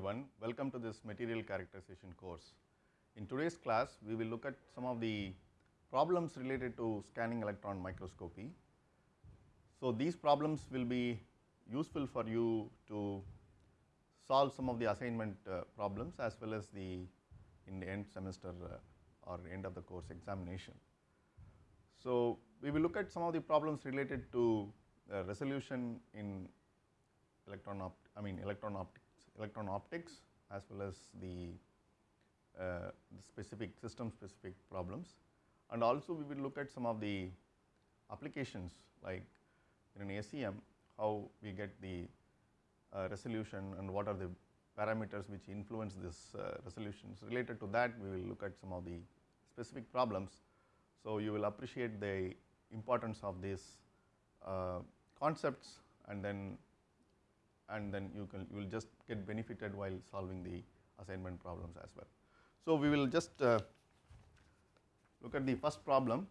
everyone, welcome to this material characterization course. In today's class, we will look at some of the problems related to scanning electron microscopy. So, these problems will be useful for you to solve some of the assignment uh, problems as well as the in the end semester uh, or end of the course examination. So, we will look at some of the problems related to uh, resolution in electron opt I mean electron optics electron optics as well as the, uh, the specific system specific problems and also we will look at some of the applications like in an SEM how we get the uh, resolution and what are the parameters which influence this uh, resolutions. Related to that we will look at some of the specific problems. So, you will appreciate the importance of these uh, concepts and then and then you can you will just get benefited while solving the assignment problems as well. So, we will just uh, look at the first problem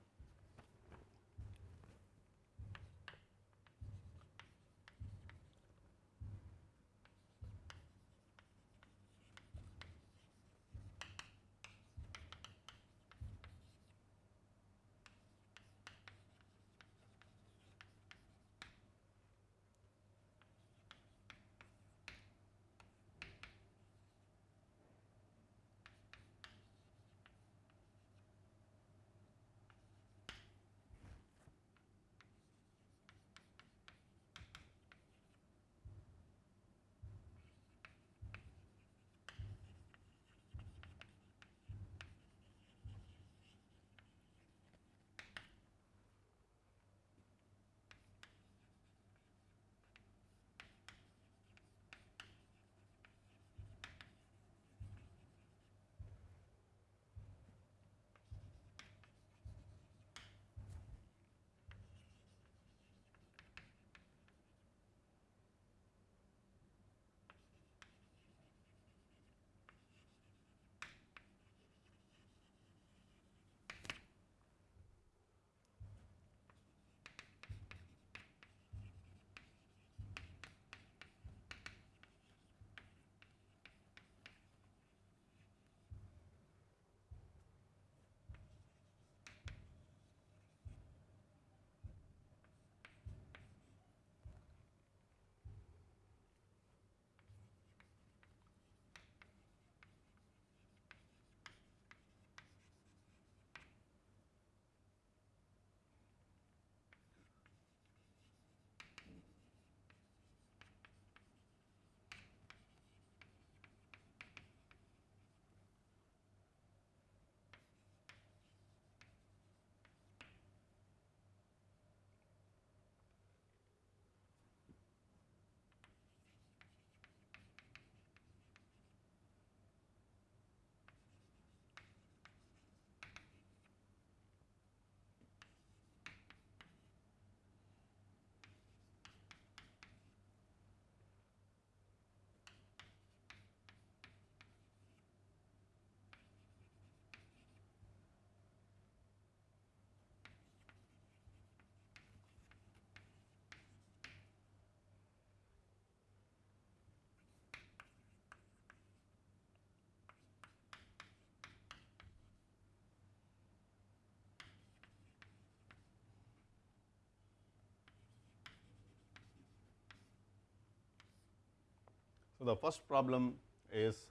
So, the first problem is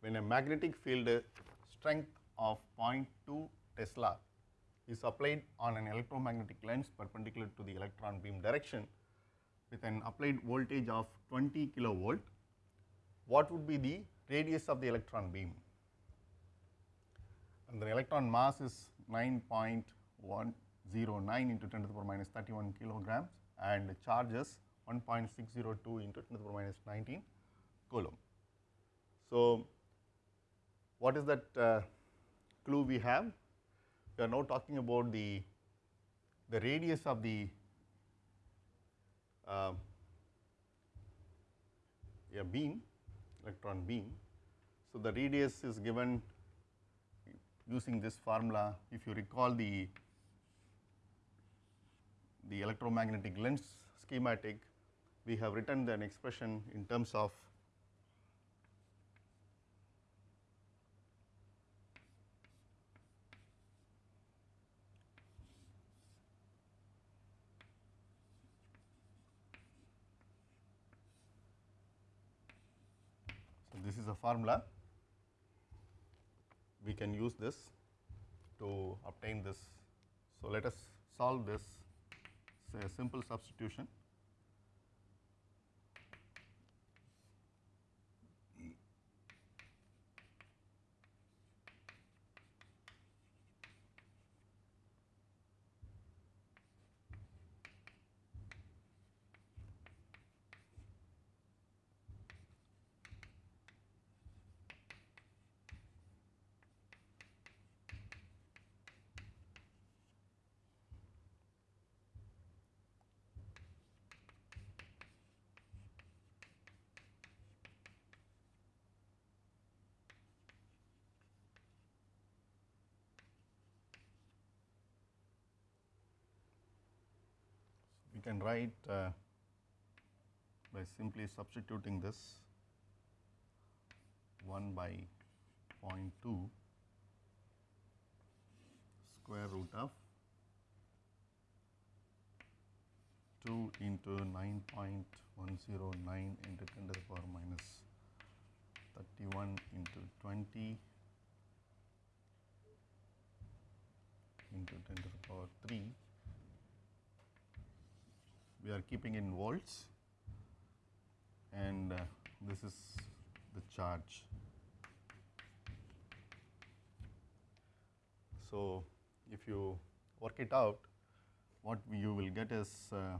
when a magnetic field strength of 0.2 Tesla is applied on an electromagnetic lens perpendicular to the electron beam direction with an applied voltage of 20 kilovolt, what would be the radius of the electron beam? And the electron mass is 9.109 into 10 to the power minus 31 kilograms and charges 1.602 into 10 to the power minus 19 coulomb. So, what is that uh, clue we have? We are now talking about the, the radius of the uh, a beam, electron beam. So, the radius is given using this formula. If you recall the, the electromagnetic lens schematic, we have written an expression in terms of this is a formula. We can use this to obtain this. So, let us solve this say a simple substitution. we can write uh, by simply substituting this 1 by 0.2 square root of 2 into 9.109 into 10 to the power minus 31 into 20 into 10 to the power 3 we are keeping in volts and uh, this is the charge. So, if you work it out what you will get is uh,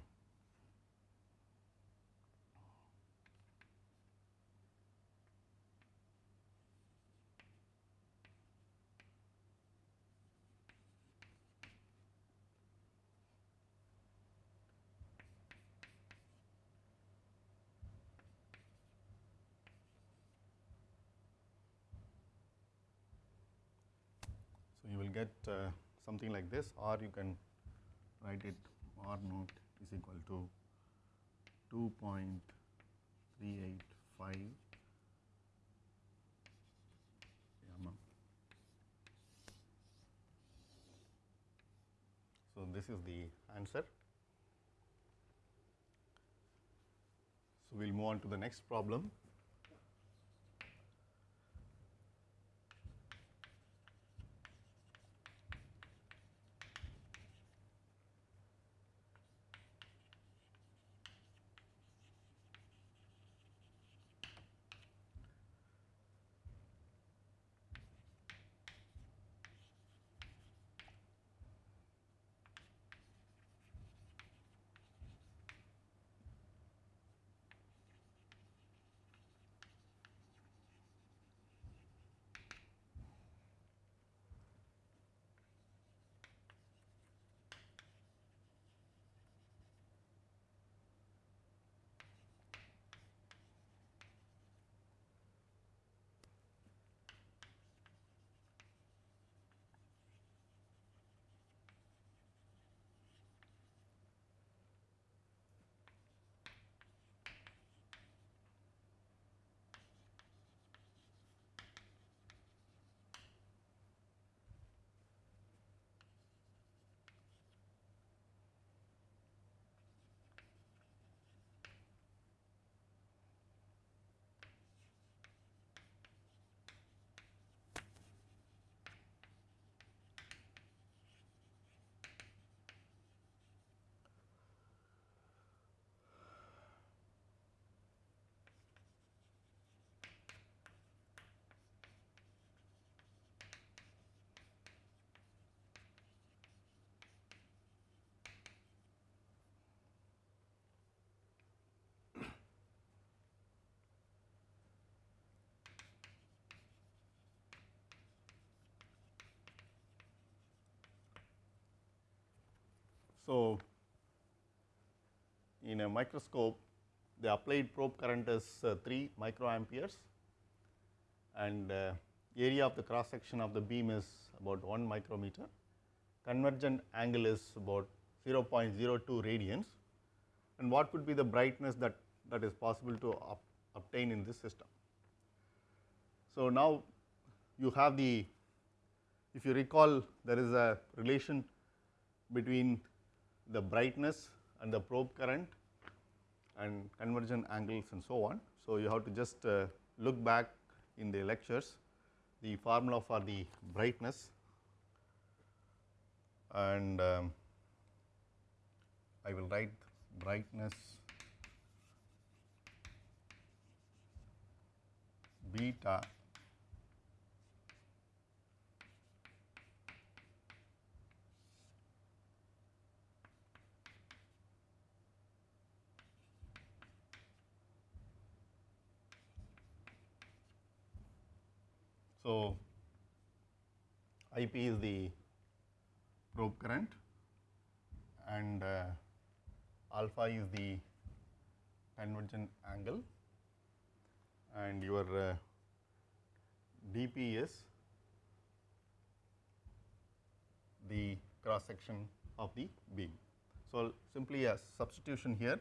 get uh, something like this or you can write it R naught is equal to 2.385 mm. So, this is the answer. So, we will move on to the next problem. So, in a microscope the applied probe current is uh, 3 microamperes and uh, area of the cross section of the beam is about 1 micrometer. Convergent angle is about 0.02 radians and what would be the brightness that, that is possible to up, obtain in this system. So, now you have the, if you recall there is a relation between the brightness and the probe current and convergent angles and so on. So, you have to just uh, look back in the lectures the formula for the brightness and um, I will write brightness beta So, IP is the probe current and uh, alpha is the convergent angle and your uh, dP is the cross section of the beam. So, simply a substitution here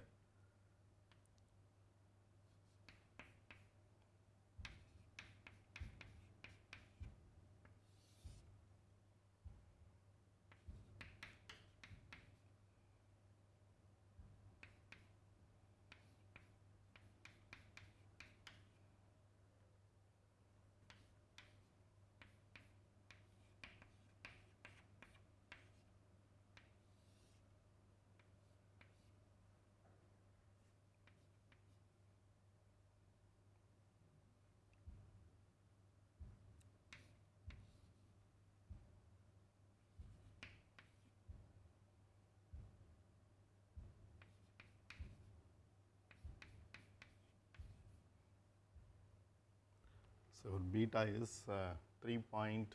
So, beta is uh, 3.043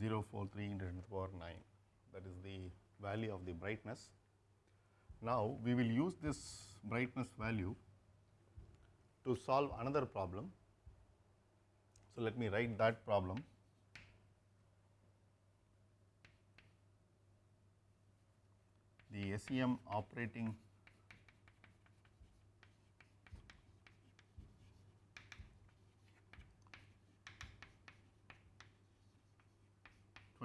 into 10 to the power 9 that is the value of the brightness. Now, we will use this brightness value to solve another problem. So, let me write that problem. The SEM operating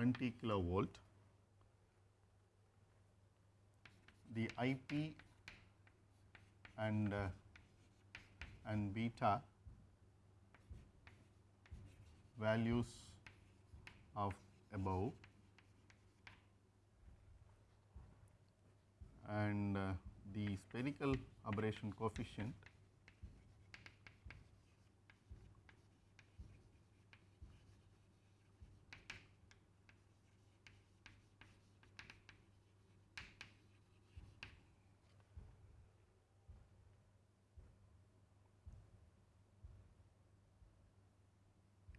twenty kilovolt, the IP and uh, and beta values of above. And uh, the spherical aberration coefficient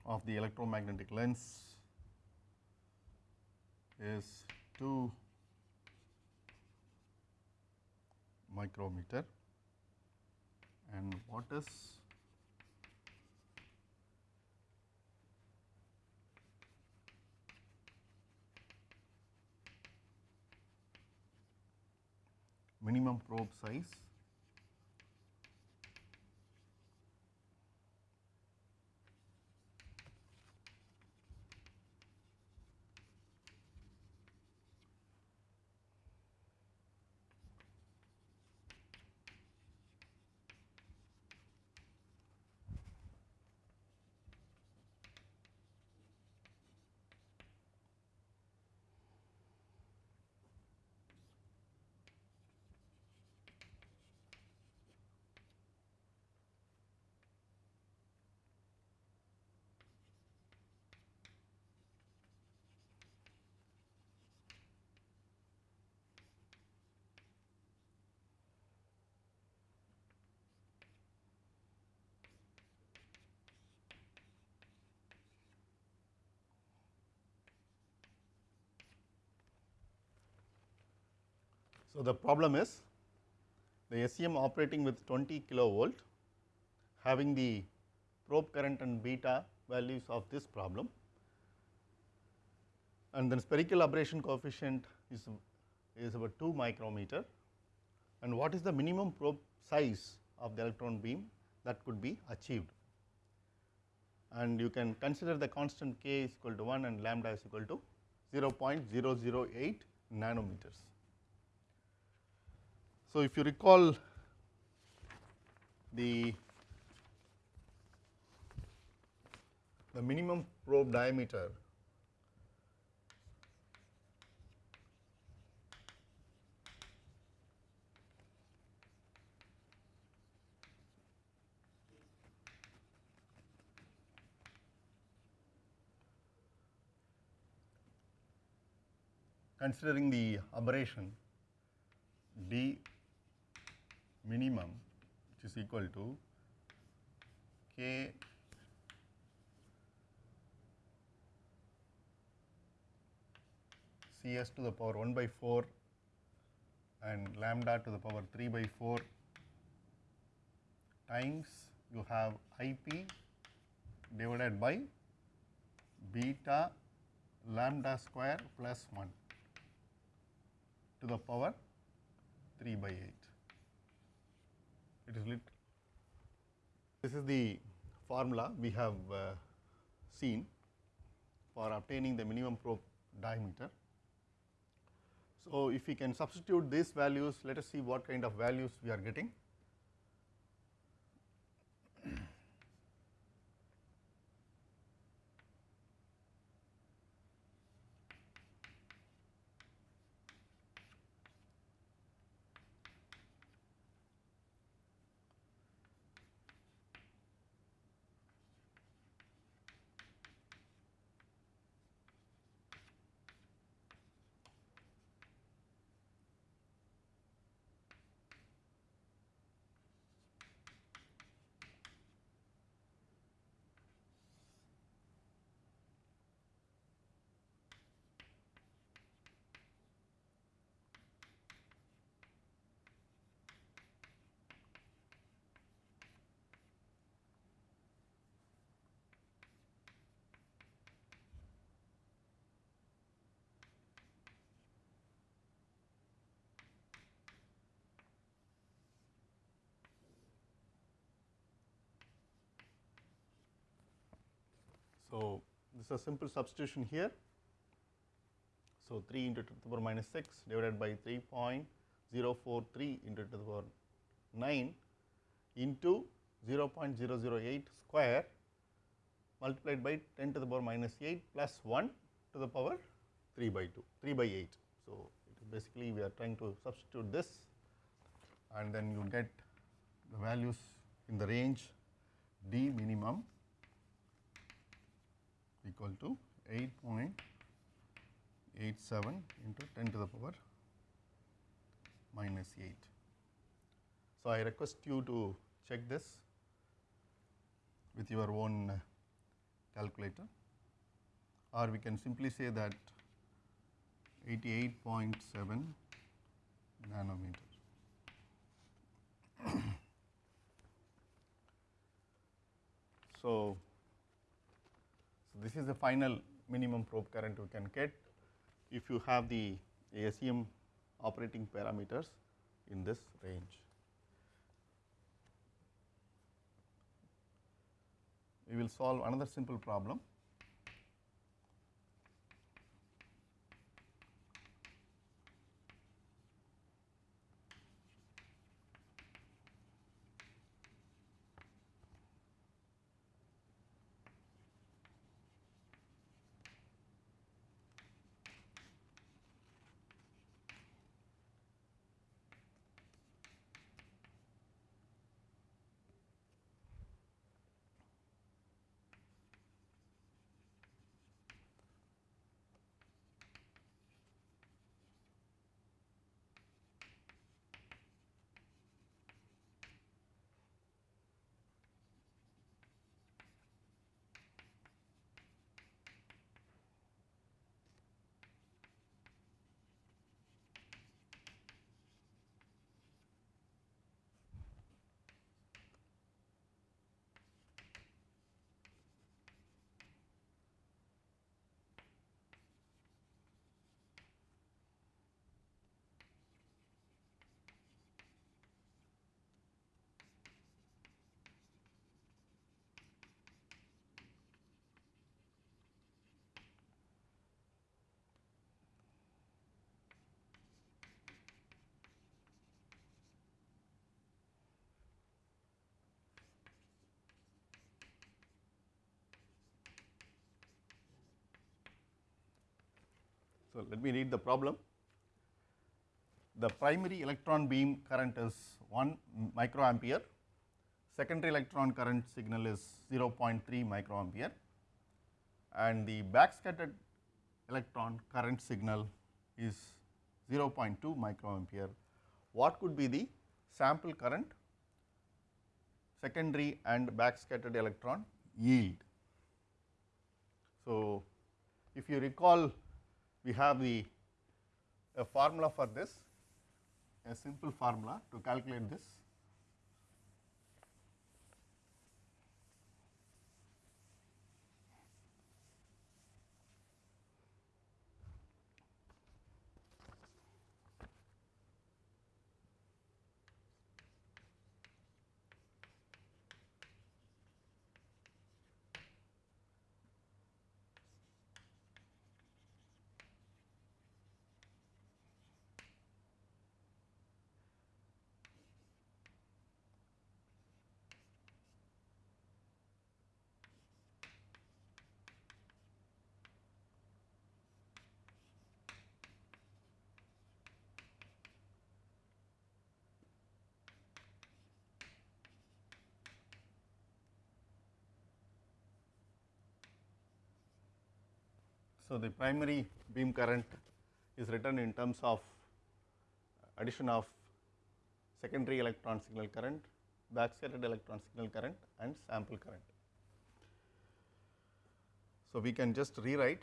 of the electromagnetic lens is 2 micrometer. And what is minimum probe size So, the problem is the SEM operating with 20 kilovolt having the probe current and beta values of this problem and then spherical aberration coefficient is, is about 2 micrometer and what is the minimum probe size of the electron beam that could be achieved. And you can consider the constant k is equal to 1 and lambda is equal to 0.008 nanometers. So, if you recall the the minimum probe diameter considering the aberration d minimum which is equal to k cs to the power 1 by 4 and lambda to the power 3 by 4 times you have ip divided by beta lambda square plus 1 to the power 3 by 8. It is lit. This is the formula we have uh, seen for obtaining the minimum probe diameter. So, if we can substitute these values, let us see what kind of values we are getting. So, this is a simple substitution here. So, 3 into 10 to the power minus 6 divided by 3.043 into 10 to the power 9 into 0.008 square multiplied by 10 to the power minus 8 plus 1 to the power 3 by 2, 3 by 8. So, basically we are trying to substitute this and then you get the values in the range d minimum equal to 8.87 into 10 to the power minus 8. So, I request you to check this with your own calculator or we can simply say that 88.7 nanometer. so, so, this is the final minimum probe current you can get if you have the ASEM operating parameters in this range. We will solve another simple problem. So, let me read the problem. The primary electron beam current is 1 microampere, secondary electron current signal is 0.3 microampere and the backscattered electron current signal is 0.2 microampere. What could be the sample current, secondary and backscattered electron yield? So, if you recall we have the a formula for this, a simple formula to calculate this. So, the primary beam current is written in terms of addition of secondary electron signal current, backscattered electron signal current and sample current. So, we can just rewrite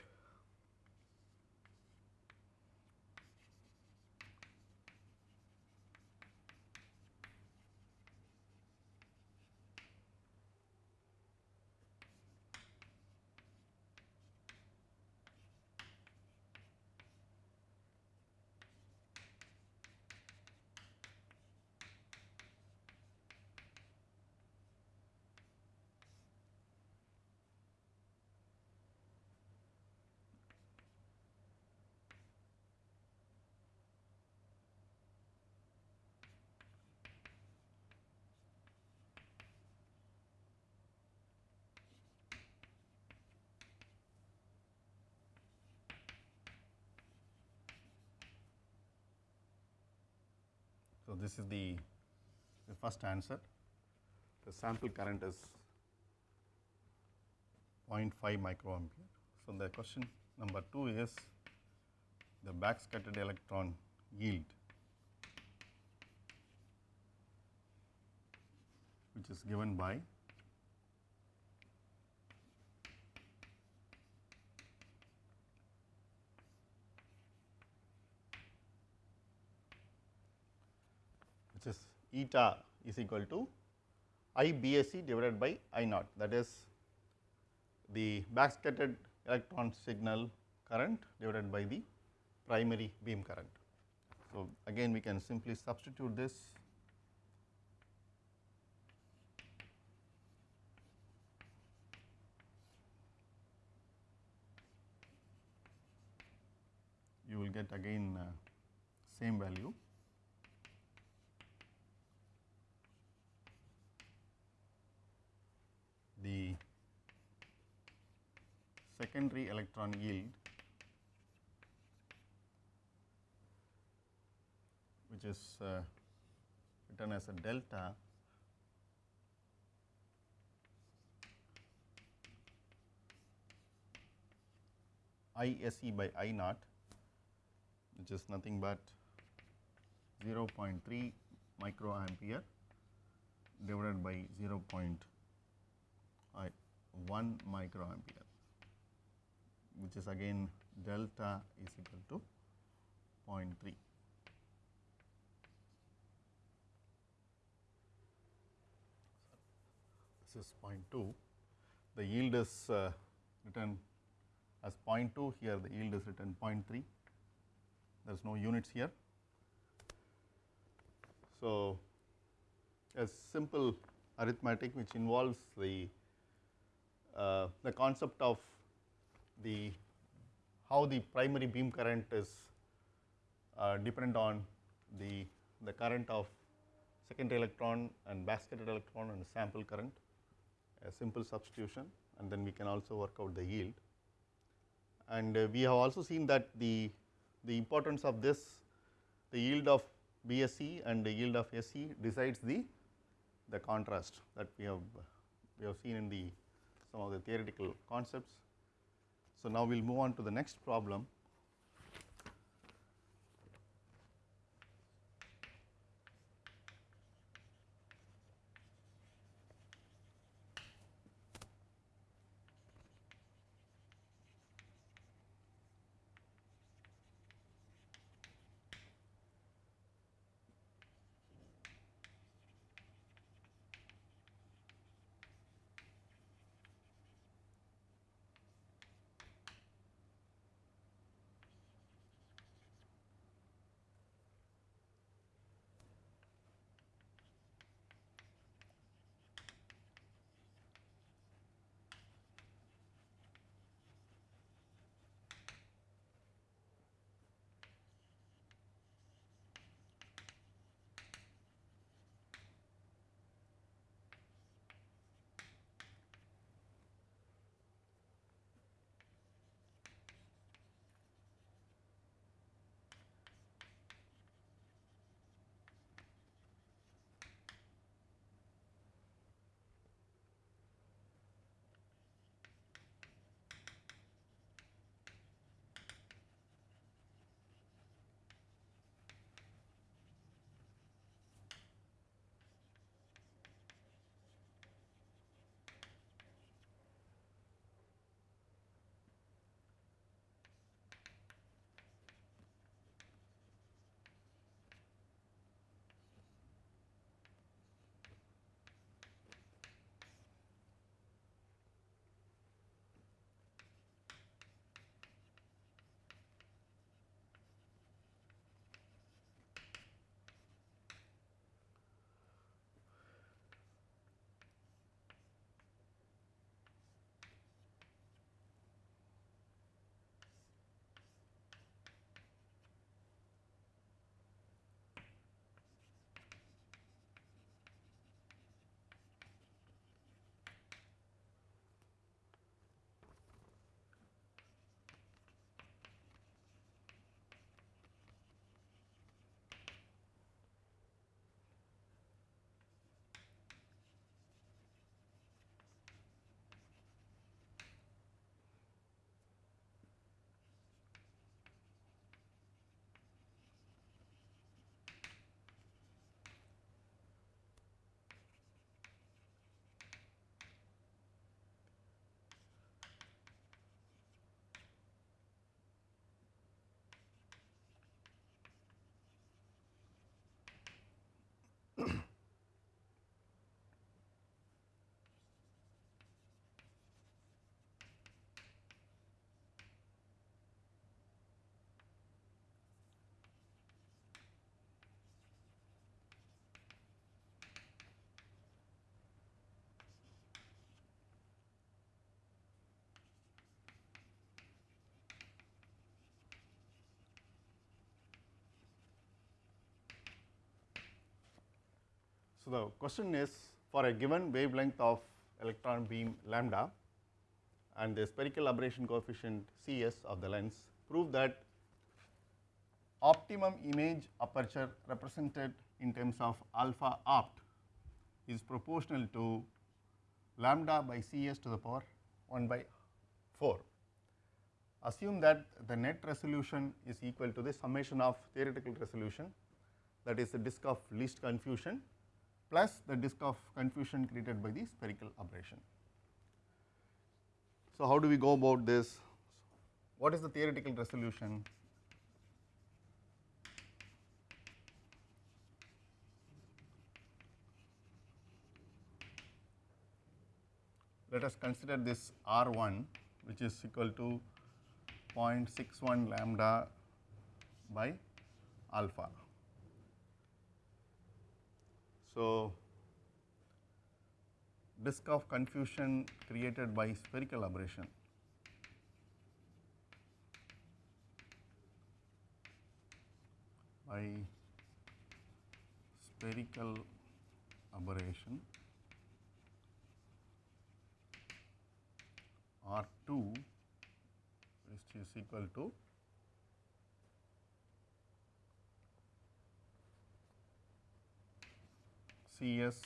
So, this is the, the first answer. The sample current is 0.5 microampere. So, the question number 2 is the backscattered electron yield which is given by which is eta is equal to I divided by I naught that is the backscattered electron signal current divided by the primary beam current. So, again we can simply substitute this. You will get again uh, same value the secondary electron yield which is uh, written as a delta ISE by I naught which is nothing but 0.3 microampere divided by 0. I 1 microampere which is again delta is equal to 0.3. This is 0.2. The yield is uh, written as 0.2 here the yield is written 0.3 there is no units here. So, a simple arithmetic which involves the uh, the concept of the how the primary beam current is uh, dependent on the the current of secondary electron and backscattered electron and sample current a simple substitution and then we can also work out the yield and uh, we have also seen that the the importance of this the yield of BSE and the yield of SE decides the the contrast that we have we have seen in the some of the theoretical concepts. So, now we will move on to the next problem. So, the question is for a given wavelength of electron beam lambda and the spherical aberration coefficient C s of the lens prove that optimum image aperture represented in terms of alpha opt is proportional to lambda by C s to the power 1 by 4. Assume that the net resolution is equal to the summation of theoretical resolution that is the disk of least confusion plus the disk of confusion created by the spherical aberration. So, how do we go about this? What is the theoretical resolution? Let us consider this R 1 which is equal to 0.61 lambda by alpha. So, disk of confusion created by spherical aberration. By spherical aberration R 2 which is equal to Cs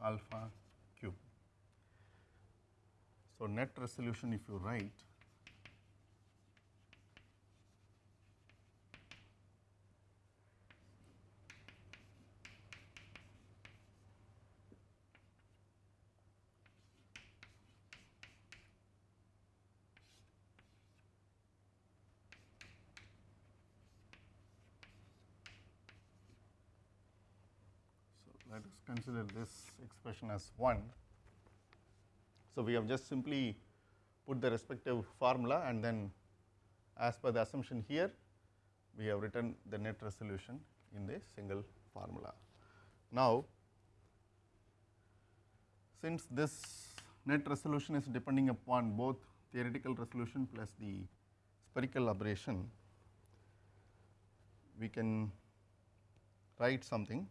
alpha cube. So, net resolution if you write So, let us consider this expression as 1. So, we have just simply put the respective formula and then as per the assumption here we have written the net resolution in the single formula. Now, since this net resolution is depending upon both theoretical resolution plus the spherical aberration, we can write something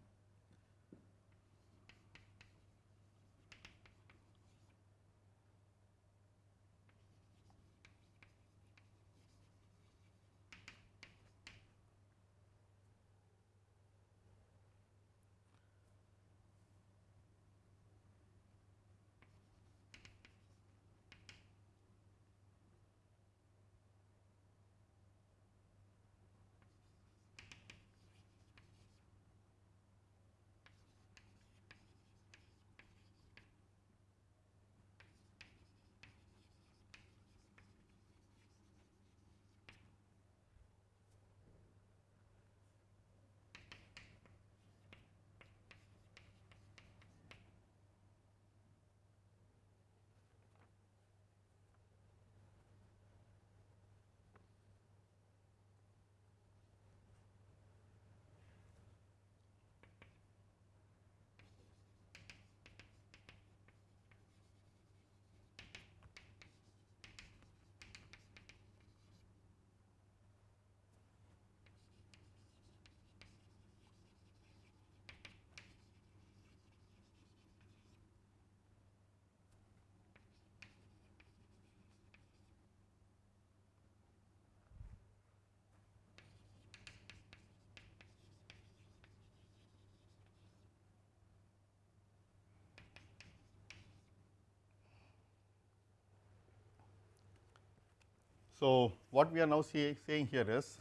So, what we are now say, saying here is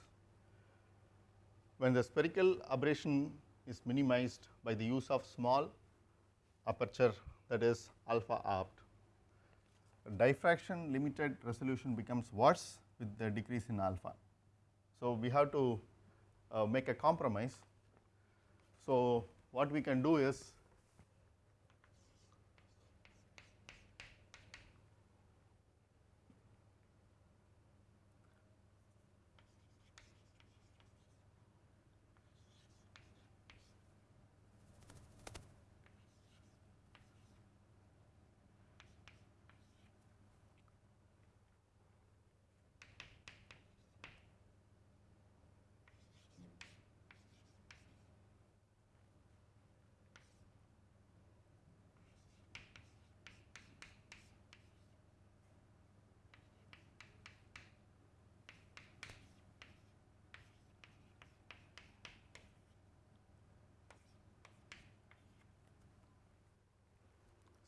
when the spherical aberration is minimized by the use of small aperture that is alpha opt, diffraction limited resolution becomes worse with the decrease in alpha. So, we have to uh, make a compromise. So, what we can do is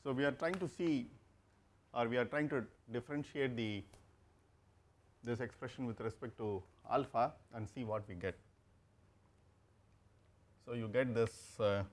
So, we are trying to see or we are trying to differentiate the this expression with respect to alpha and see what we get. So, you get this uh,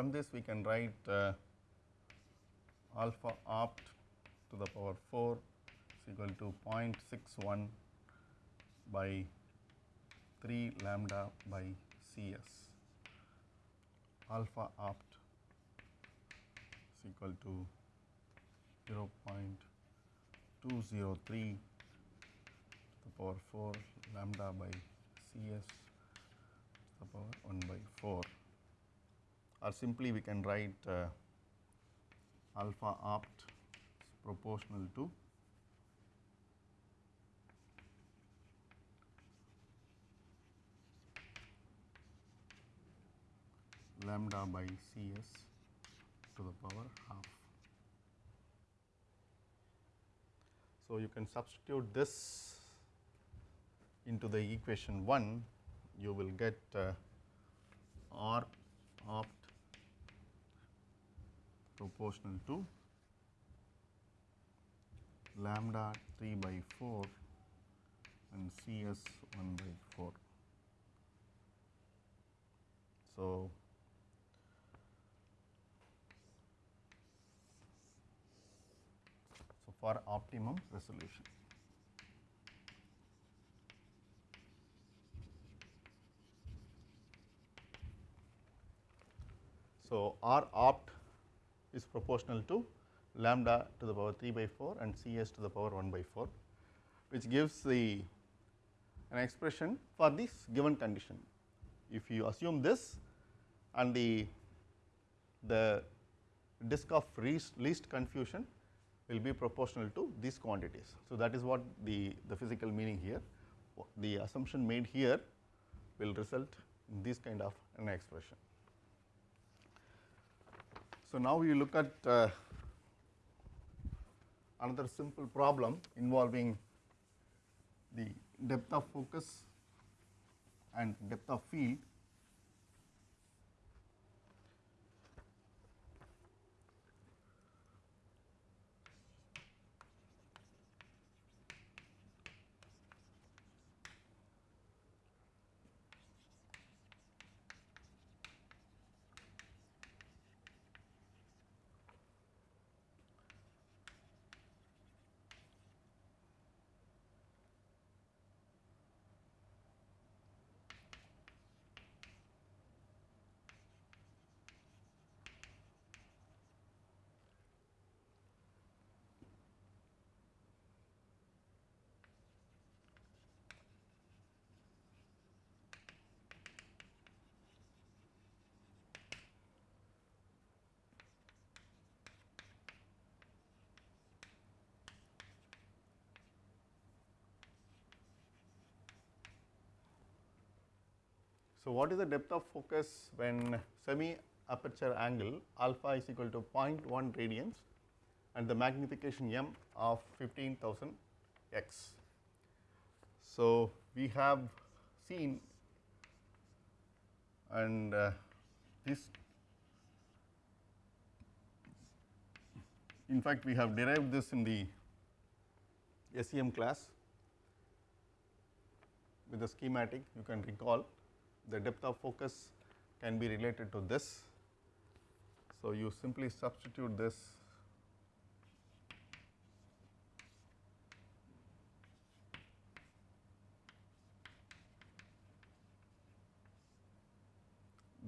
from this we can write uh, alpha opt to the power 4 is equal to 0.61 by 3 lambda by C s. Alpha opt is equal to 0.203 to the power 4 lambda by C s to the power 1 by 4 or simply we can write uh, alpha opt proportional to lambda by Cs to the power half. So, you can substitute this into the equation 1, you will get uh, R opt proportional to lambda 3 by 4 and Cs 1 by 4. So, so for optimum resolution. So, R opt is proportional to lambda to the power 3 by 4 and Cs to the power 1 by 4 which gives the an expression for this given condition. If you assume this and the the disk of least, least confusion will be proportional to these quantities. So, that is what the, the physical meaning here the assumption made here will result in this kind of an expression. So, now we look at uh, another simple problem involving the depth of focus and depth of field. So, what is the depth of focus when semi aperture angle alpha is equal to 0.1 radians and the magnification m of 15,000 x. So, we have seen and uh, this in fact, we have derived this in the SEM class with the schematic you can recall the depth of focus can be related to this. So, you simply substitute this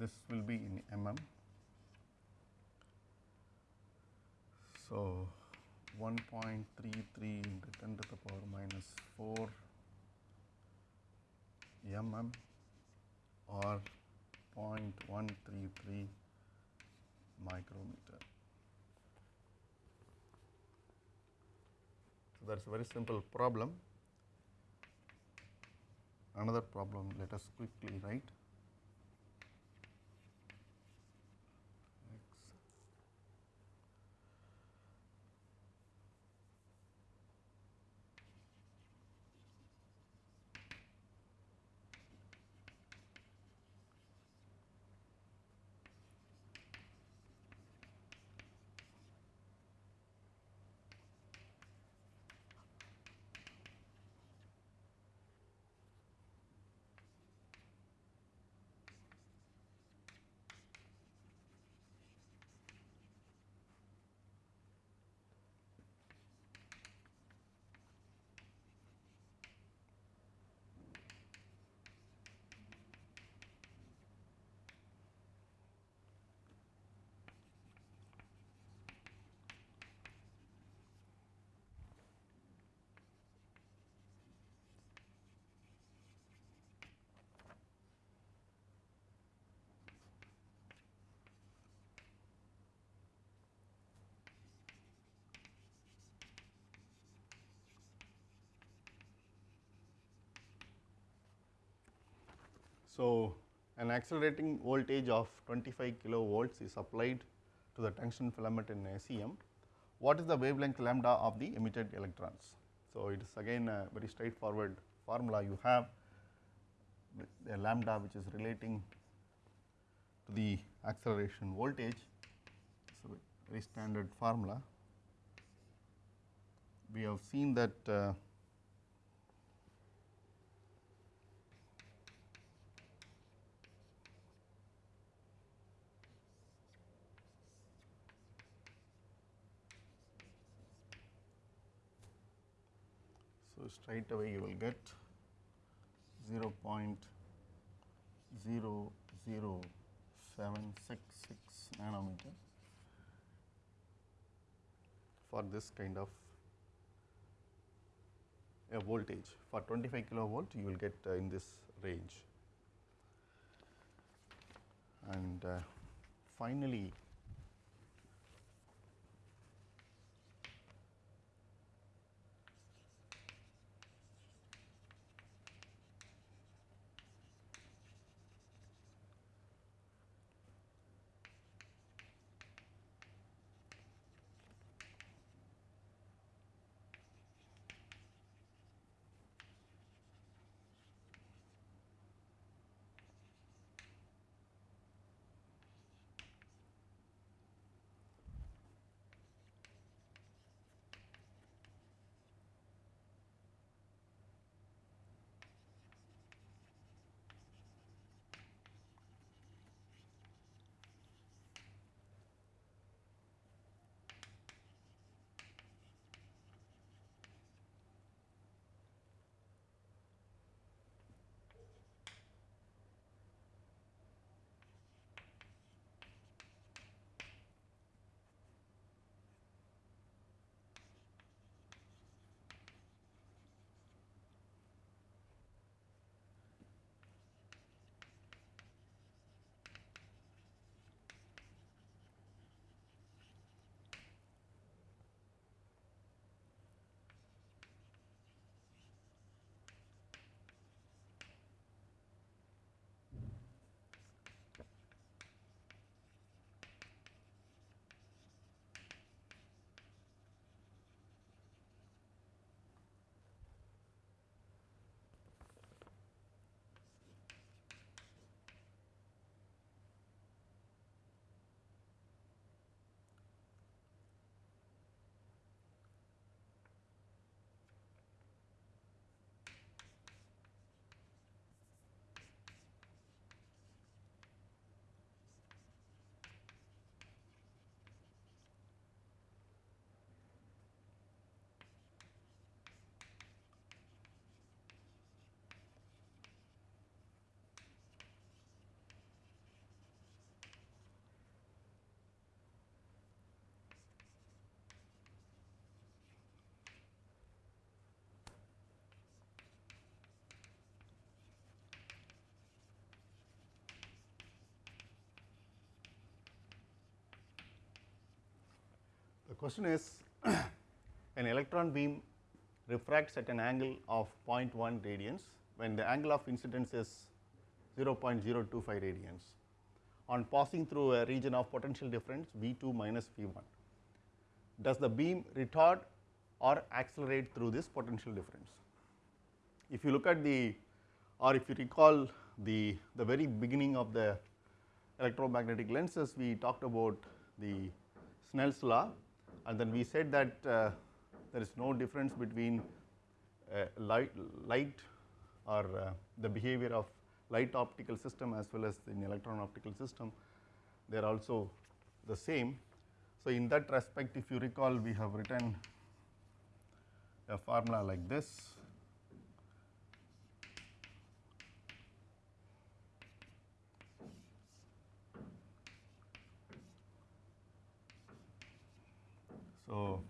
this will be in mm. So, 1.33 into 10 to the power minus 4 mm or 0.133 micrometer. So, that is a very simple problem. Another problem let us quickly write. So, an accelerating voltage of 25 kilovolts is applied to the tungsten filament in SEM. What is the wavelength lambda of the emitted electrons? So, it is again a very straightforward formula you have the lambda which is relating to the acceleration voltage. So, very standard formula. We have seen that uh, So, straight away you will get 0 0.00766 nanometer for this kind of a voltage. For 25 kilovolt you will get uh, in this range. And uh, finally question is an electron beam refracts at an angle of 0.1 radians when the angle of incidence is 0.025 radians on passing through a region of potential difference V 2 minus V 1. Does the beam retard or accelerate through this potential difference? If you look at the or if you recall the, the very beginning of the electromagnetic lenses, we talked about the Snell's law and then we said that uh, there is no difference between uh, light, light or uh, the behavior of light optical system as well as in electron optical system, they are also the same. So, in that respect if you recall we have written a formula like this So,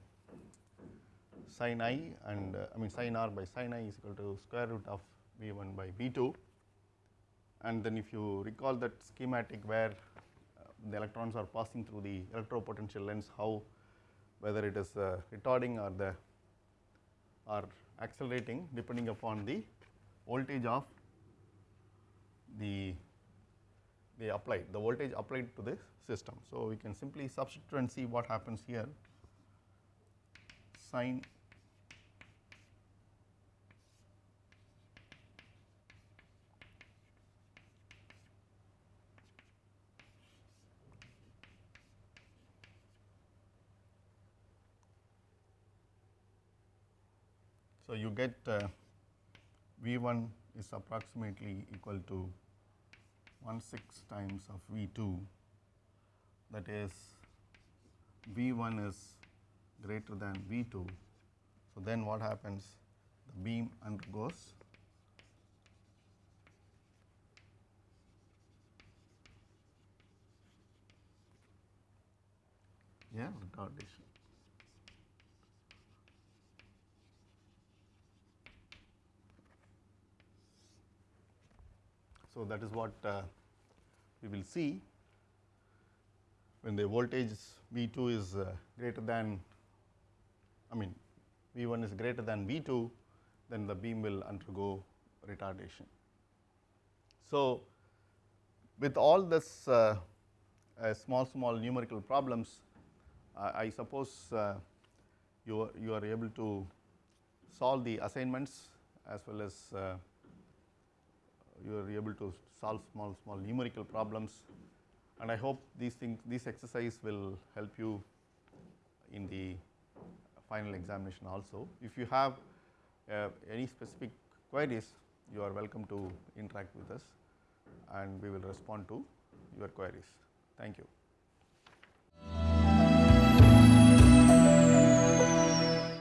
sin i and uh, I mean sin r by sin i is equal to square root of V 1 by V 2 and then if you recall that schematic where uh, the electrons are passing through the electropotential lens how whether it is uh, retarding or the or accelerating depending upon the voltage of the they applied the voltage applied to the system. So, we can simply substitute and see what happens here So, you get uh, V 1 is approximately equal to 1 6 times of V 2 that is V 1 is greater than V 2. So, then what happens the beam undergoes yeah retardation. So, that is what uh, we will see when the voltage V 2 is uh, greater than I mean V 1 is greater than V 2 then the beam will undergo retardation. So, with all this uh, uh, small small numerical problems I suppose uh, you are, you are able to solve the assignments as well as uh, you are able to solve small small numerical problems and I hope these things this exercise will help you in the final examination also. If you have uh, any specific queries you are welcome to interact with us and we will respond to your queries. Thank you.